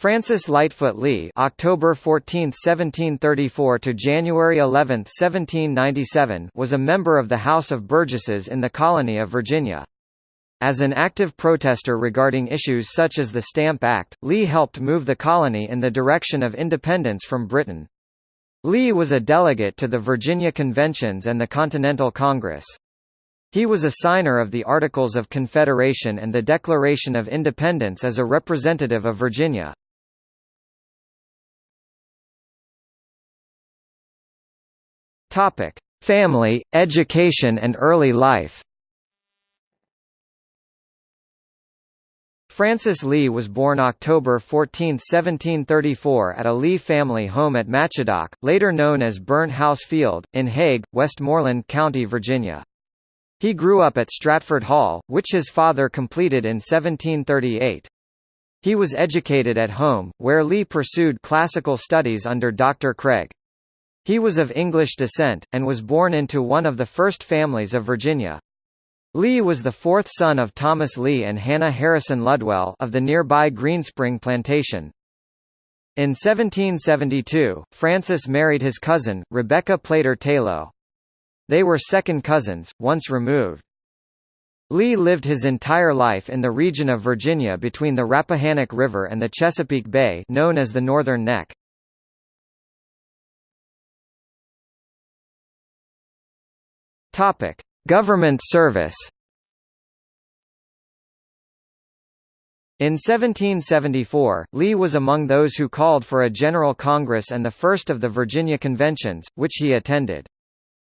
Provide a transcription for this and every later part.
Francis Lightfoot Lee (October 14, 1734 to January 11, 1797) was a member of the House of Burgesses in the colony of Virginia. As an active protester regarding issues such as the Stamp Act, Lee helped move the colony in the direction of independence from Britain. Lee was a delegate to the Virginia Conventions and the Continental Congress. He was a signer of the Articles of Confederation and the Declaration of Independence as a representative of Virginia. Topic: Family, education and early life. Francis Lee was born October 14, 1734 at a Lee family home at Machodoc, later known as Burnt House Field, in Hague, Westmoreland County, Virginia. He grew up at Stratford Hall, which his father completed in 1738. He was educated at home, where Lee pursued classical studies under Dr. Craig. He was of English descent, and was born into one of the first families of Virginia. Lee was the fourth son of Thomas Lee and Hannah Harrison Ludwell of the nearby Greenspring plantation. In 1772, Francis married his cousin, Rebecca Plater Tayloe. They were second cousins, once removed. Lee lived his entire life in the region of Virginia between the Rappahannock River and the Chesapeake Bay known as the Northern Neck. Topic: Government service. In 1774, Lee was among those who called for a General Congress and the first of the Virginia Conventions, which he attended.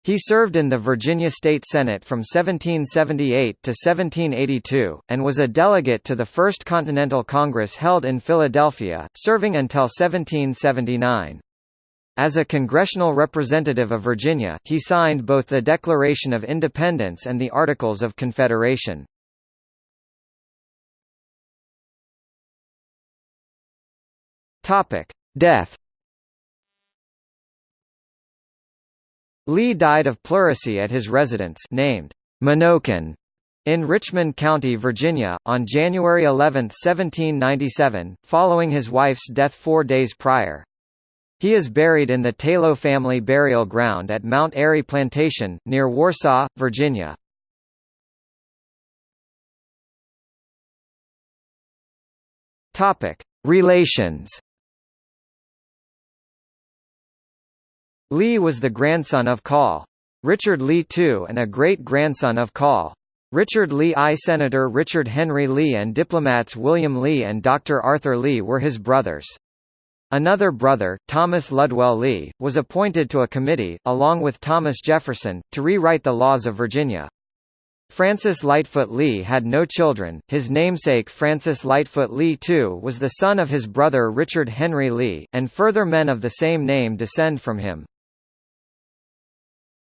He served in the Virginia State Senate from 1778 to 1782, and was a delegate to the First Continental Congress held in Philadelphia, serving until 1779. As a congressional representative of Virginia, he signed both the Declaration of Independence and the Articles of Confederation. Death Lee died of pleurisy at his residence named Menokin in Richmond County, Virginia, on January 11, 1797, following his wife's death four days prior. He is buried in the Tayloe family burial ground at Mount Airy Plantation, near Warsaw, Virginia. Relations Lee was the grandson of Call. Richard Lee II and a great-grandson of Call. Richard Lee I. Senator Richard Henry Lee and diplomats William Lee and Dr. Arthur Lee were his brothers. Another brother, Thomas Ludwell Lee, was appointed to a committee, along with Thomas Jefferson, to rewrite the laws of Virginia. Francis Lightfoot Lee had no children, his namesake Francis Lightfoot Lee II was the son of his brother Richard Henry Lee, and further men of the same name descend from him.